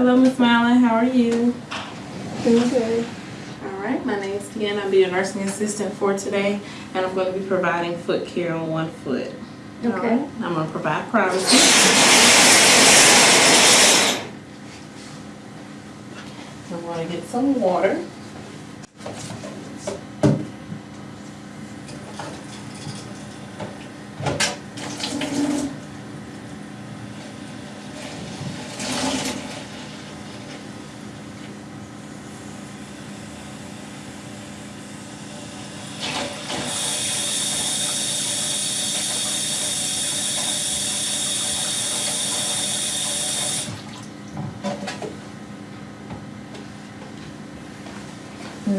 Hello, Miss Mylon. How are you? Doing good. All right. My name is Deanna. I'll be your nursing assistant for today, and I'm going to be providing foot care on one foot. Okay. right. I'm going to provide privacy. I'm going to get some water.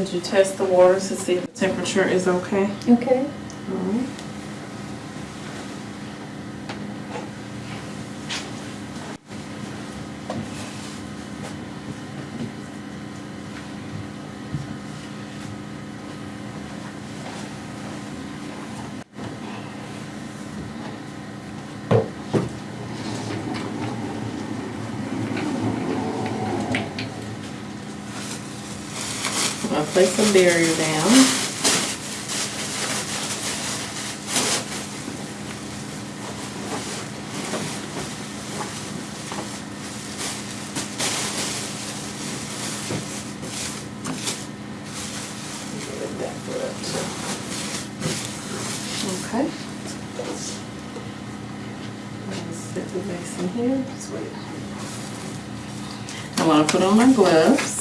Would you test the water to see if the temperature is okay? Okay. All right. I'll place a barrier down. Get that foot. Okay. Set the basin here. Just wait. I want to put on my gloves.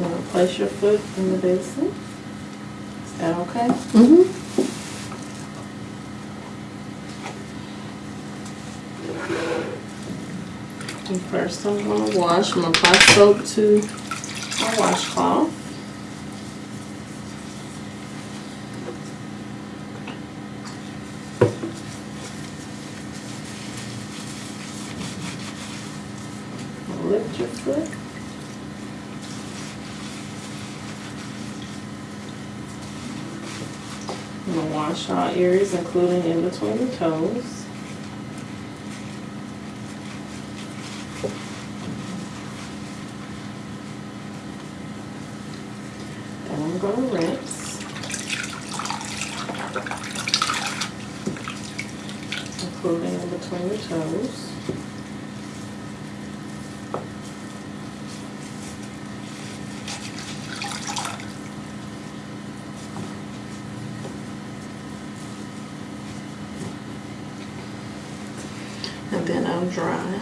You want to place your foot in the basin? Is that okay? Mm-hmm. And first I'm gonna wash, I'm gonna apply soap to my washcloth. Lift your foot. Gonna wash all areas, including in between the toes. Then I'm gonna rinse. Including in between the toes. Dry.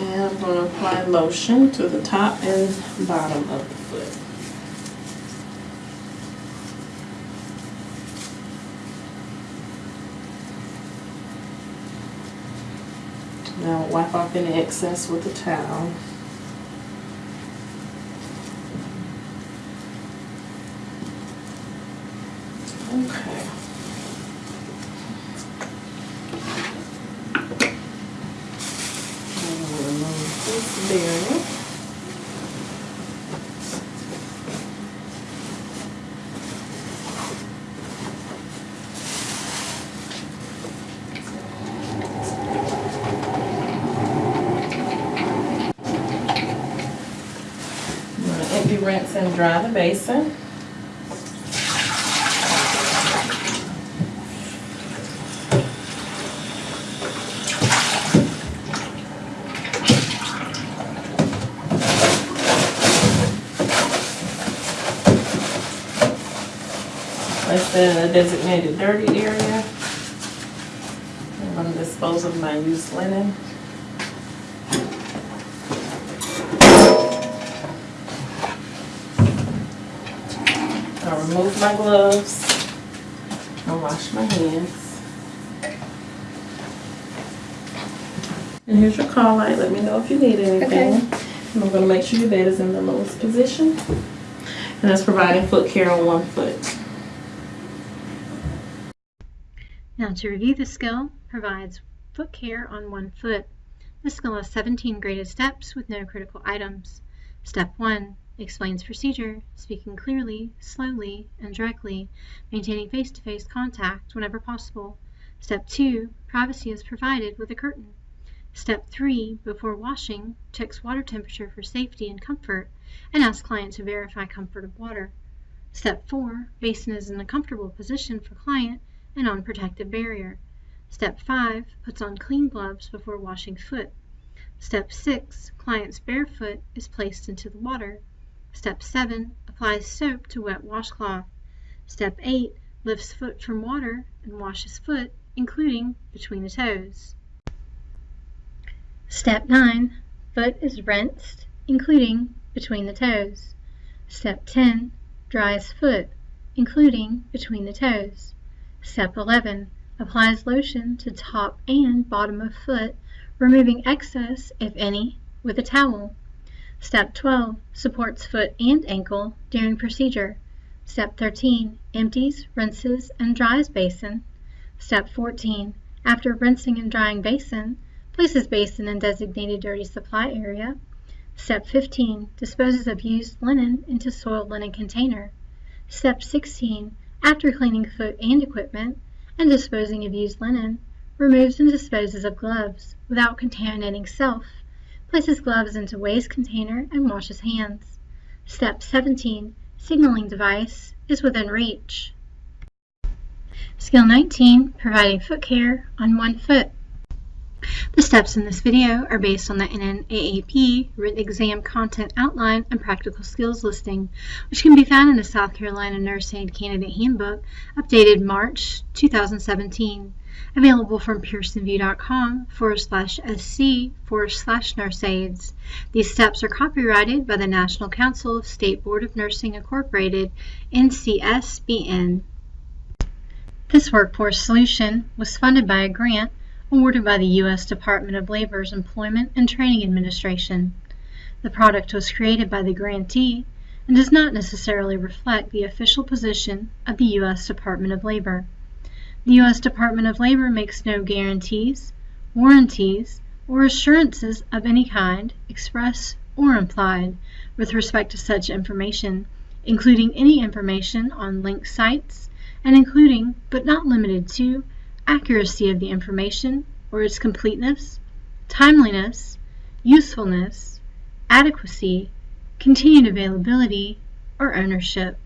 And I'm going to apply lotion to the top and bottom of the foot. Now wipe off any excess with a towel. Okay. I'm gonna empty, rinse, and dry the basin. That in a designated dirty area. I'm gonna dispose of my used linen. I'll remove my gloves and wash my hands. And here's your call light. Let me know if you need anything. Okay. And I'm gonna make sure your bed is in the lowest position. And that's providing foot care on one foot. Now to review the skill, provides foot care on one foot. The skill has 17 graded steps with no critical items. Step 1. Explains procedure, speaking clearly, slowly, and directly, maintaining face-to-face contact whenever possible. Step 2. Privacy is provided with a curtain. Step 3. Before washing, checks water temperature for safety and comfort, and asks client to verify comfort of water. Step 4. Basin is in a comfortable position for client and on protective barrier. Step 5. Puts on clean gloves before washing foot. Step 6. Client's barefoot is placed into the water. Step 7. Applies soap to wet washcloth. Step 8. Lifts foot from water and washes foot, including between the toes. Step 9. Foot is rinsed, including between the toes. Step 10. Dries foot, including between the toes. Step 11. Applies lotion to top and bottom of foot, removing excess, if any, with a towel. Step 12. Supports foot and ankle during procedure. Step 13. Empties, rinses, and dries basin. Step 14. After rinsing and drying basin, places basin in designated dirty supply area. Step 15. Disposes of used linen into soiled linen container. Step 16. After cleaning foot and equipment and disposing of used linen, removes and disposes of gloves without contaminating self, places gloves into waste container and washes hands. Step 17. Signaling device is within reach. Skill 19. Providing foot care on one foot. The steps in this video are based on the NNAAP written exam content outline and practical skills listing, which can be found in the South Carolina Nurse Aid Candidate Handbook, updated March 2017, available from pearsonvue.com forward slash sc forward slash nurse aids. These steps are copyrighted by the National Council of State Board of Nursing Incorporated, NCSBN. This workforce solution was funded by a grant awarded by the U.S. Department of Labor's Employment and Training Administration. The product was created by the grantee and does not necessarily reflect the official position of the U.S. Department of Labor. The U.S. Department of Labor makes no guarantees, warranties, or assurances of any kind, express or implied, with respect to such information, including any information on linked sites, and including, but not limited to, accuracy of the information or its completeness, timeliness, usefulness, adequacy, continued availability, or ownership.